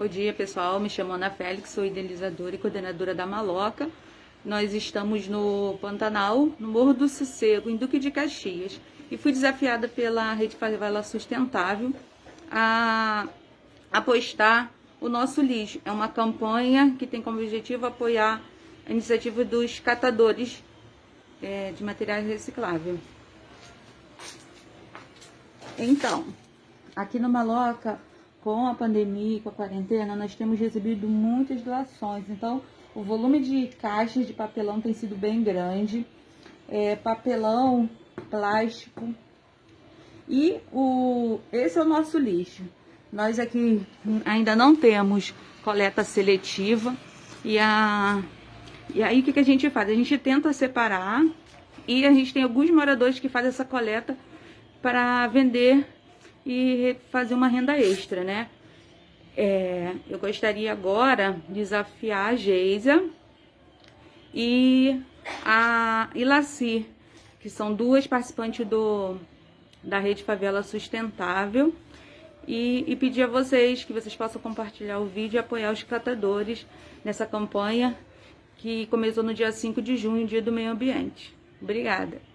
Bom dia, pessoal. Me chamo Ana Félix, sou idealizadora e coordenadora da Maloca. Nós estamos no Pantanal, no Morro do Sossego, em Duque de Caxias. E fui desafiada pela Rede Favela Sustentável a apostar o nosso lixo. É uma campanha que tem como objetivo apoiar a iniciativa dos catadores é, de materiais recicláveis. Então, aqui no Maloca com a pandemia e com a quarentena, nós temos recebido muitas doações. Então, o volume de caixas de papelão tem sido bem grande. É, papelão, plástico. E o, esse é o nosso lixo. Nós aqui ainda não temos coleta seletiva. E, a, e aí o que, que a gente faz? A gente tenta separar e a gente tem alguns moradores que fazem essa coleta para vender e fazer uma renda extra, né? É, eu gostaria agora de desafiar a Geisa e a Ilaci, que são duas participantes do, da Rede Favela Sustentável, e, e pedir a vocês que vocês possam compartilhar o vídeo e apoiar os catadores nessa campanha que começou no dia 5 de junho, dia do meio ambiente. Obrigada!